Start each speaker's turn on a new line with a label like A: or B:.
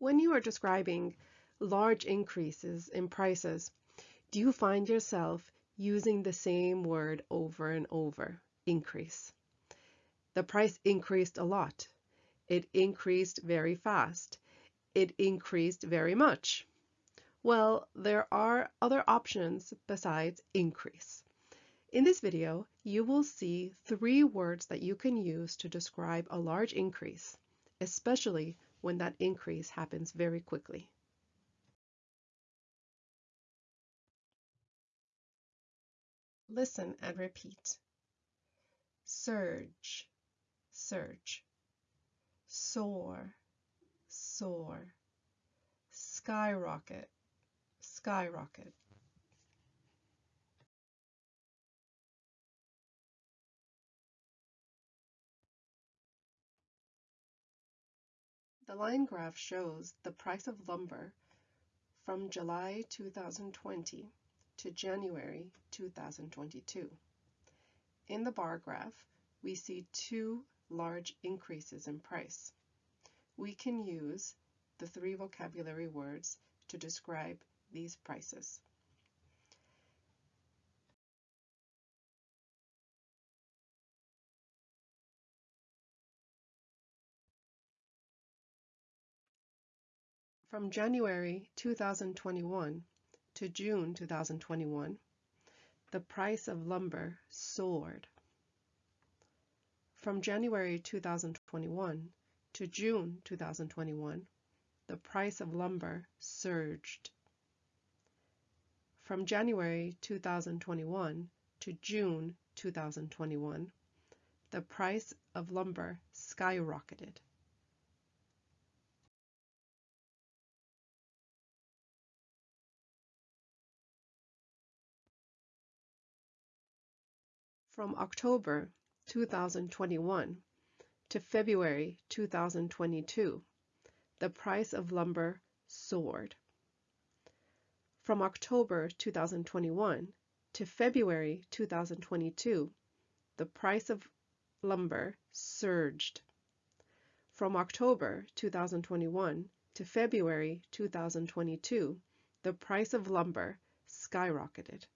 A: When you are describing large increases in prices, do you find yourself using the same word over and over, increase? The price increased a lot. It increased very fast. It increased very much. Well, there are other options besides increase. In this video, you will see three words that you can use to describe a large increase, especially when that increase happens very quickly. Listen and repeat. Surge, surge. Soar, soar. Skyrocket, skyrocket. The line graph shows the price of lumber from July 2020 to January 2022. In the bar graph, we see two large increases in price. We can use the three vocabulary words to describe these prices. From January 2021 to June 2021, the price of lumber soared. From January 2021 to June 2021, the price of lumber surged. From January 2021 to June 2021, the price of lumber skyrocketed. From October 2021 to February 2022, the price of lumber soared. From October 2021 to February 2022, the price of lumber surged. From October 2021 to February 2022, the price of lumber skyrocketed.